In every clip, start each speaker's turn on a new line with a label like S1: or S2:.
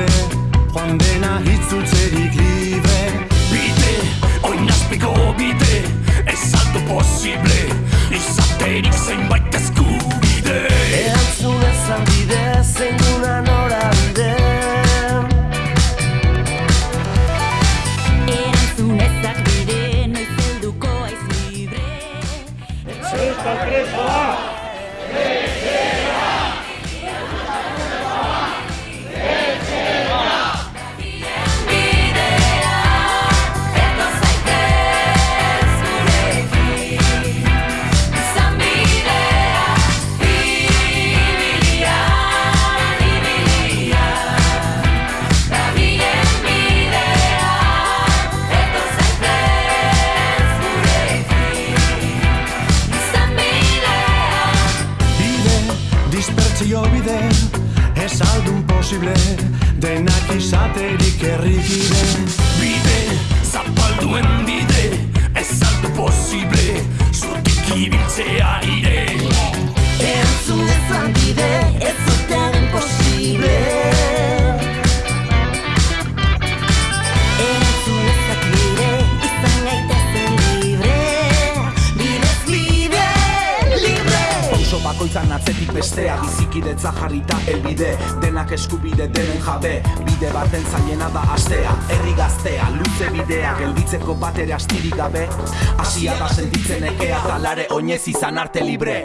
S1: posible Joan dena hitzultzerik libre.
S2: Bide, oinazpiko bide Ez aldo posible
S1: posible Denak izaterik errikide
S2: Bide, zapalduen bide Ez aldo posible Zutik ibiltzea
S3: Pauso bakoitzan atzetik bestea Bizikidetza jarrita elbide Denak eskubide denen jabe Bide baten zailena da astea. Herri gaztea, luze bidea Gelditzeko bat ere astirik gabe. Asia da sentitzen ekea Talare oinez izan arte libre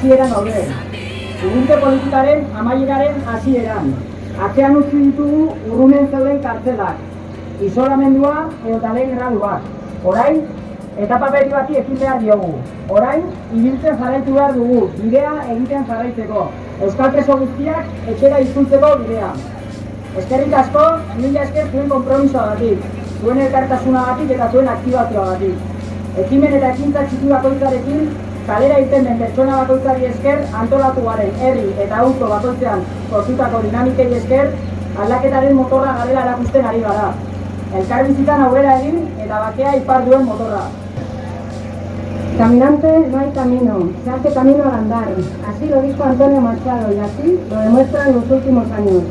S4: hasieran gaude. Urrunte politikaren amaieraren hasieran. Atzean utzi ditugu urrunen zeuden kartzelak. Isolamendua edo lehen graduak. Orain, etapa berri bati ekin behar diogu. Orain, ibiltzen jarraitu behar dugu, bidea egiten jarraitzeko. Euskal preso guztiak etxera izkuntzeko bidea. Eskerrik asko, mila esker zuen konpromisoagatik, zuen elkartasunagatik eta zuen aktibazioagatik. Ekimen eta ekintza txiki bakoitzarekin kalera irten den pertsona bakoitzari esker antolatu garen herri eta auto bakoitzean sortutako dinamikei esker aldaketaren motorra garela erakusten ari gara. Elkarbizitan aurrera egin eta bakea ipar duen motorra.
S5: Caminante no hay camino, se hace camino al andar. Así lo dijo Antonio Machado y así lo demuestran los últimos años.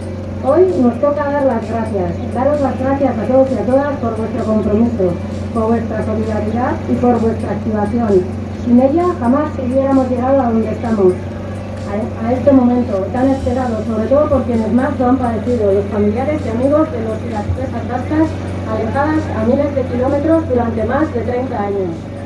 S5: Hoy nos toca dar las gracias, daros las gracias a todos y a todas por vuestro compromiso, por vuestra solidaridad y por vuestra activación. Sin ella jamás hubiéramos llegado a donde estamos, a, a este momento tan esperado, sobre todo por quienes más lo han padecido, los familiares y amigos de los y las presas alejadas a miles de kilómetros durante más de 30 años.